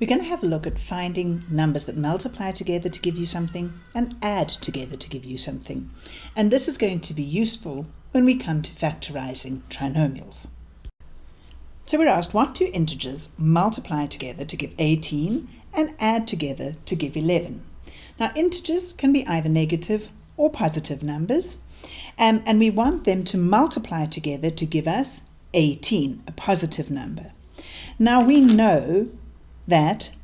We're going to have a look at finding numbers that multiply together to give you something and add together to give you something. And this is going to be useful when we come to factorizing trinomials. So we're asked what two integers multiply together to give 18 and add together to give 11. Now integers can be either negative or positive numbers um, and we want them to multiply together to give us 18, a positive number. Now we know that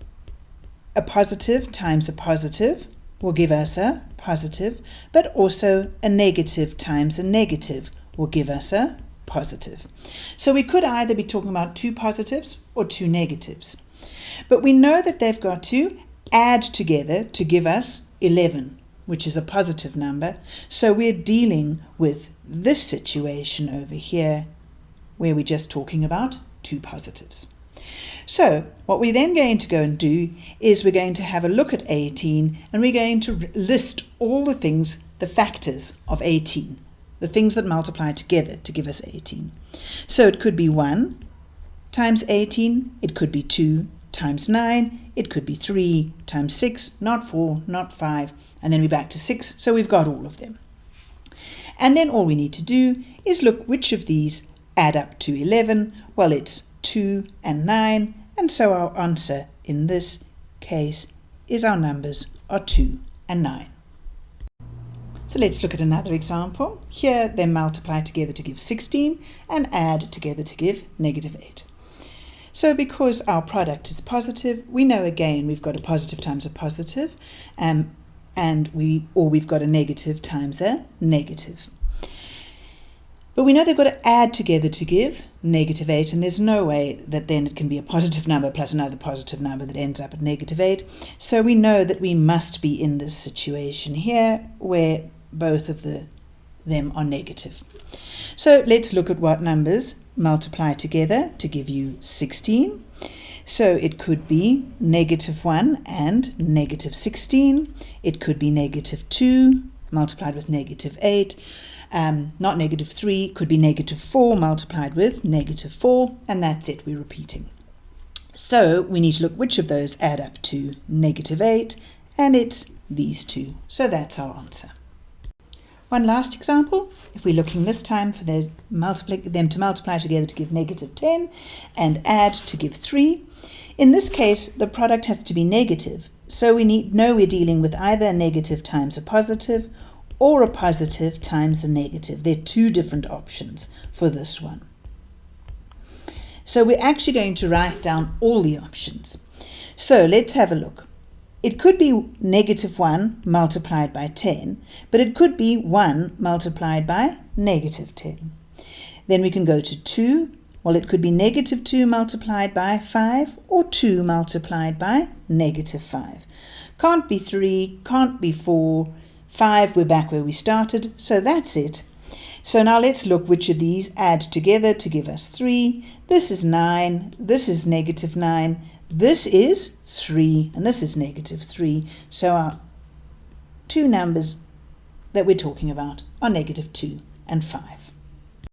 a positive times a positive will give us a positive, but also a negative times a negative will give us a positive. So we could either be talking about two positives or two negatives. But we know that they've got to add together to give us 11, which is a positive number. So we're dealing with this situation over here where we're just talking about two positives. So what we're then going to go and do is we're going to have a look at 18 and we're going to list all the things, the factors of 18, the things that multiply together to give us 18. So it could be 1 times 18, it could be 2 times 9, it could be 3 times 6, not 4, not 5, and then we're back to 6, so we've got all of them. And then all we need to do is look which of these add up to 11. Well, it's 2 and 9, and so our answer in this case is our numbers are 2 and 9. So let's look at another example. Here they multiply together to give 16 and add together to give negative 8. So because our product is positive, we know again we've got a positive times a positive, um, and we or we've got a negative times a negative. But we know they've got to add together to give negative 8, and there's no way that then it can be a positive number plus another positive number that ends up at negative 8. So we know that we must be in this situation here where both of the them are negative. So let's look at what numbers multiply together to give you 16. So it could be negative 1 and negative 16. It could be negative 2 multiplied with negative 8 um, not negative 3, could be negative 4 multiplied with negative 4, and that's it, we're repeating. So we need to look which of those add up to negative 8, and it's these two. So that's our answer. One last example, if we're looking this time for them to multiply together to give negative 10 and add to give 3. In this case, the product has to be negative, so we need know we're dealing with either a negative times a positive or a positive times a negative. There are two different options for this one. So we're actually going to write down all the options. So let's have a look. It could be negative 1 multiplied by 10, but it could be 1 multiplied by negative 10. Then we can go to 2. Well, it could be negative 2 multiplied by 5 or 2 multiplied by negative 5. Can't be 3, can't be 4, 5, we're back where we started, so that's it. So now let's look which of these add together to give us 3. This is 9, this is negative 9, this is 3, and this is negative 3. So our two numbers that we're talking about are negative 2 and 5.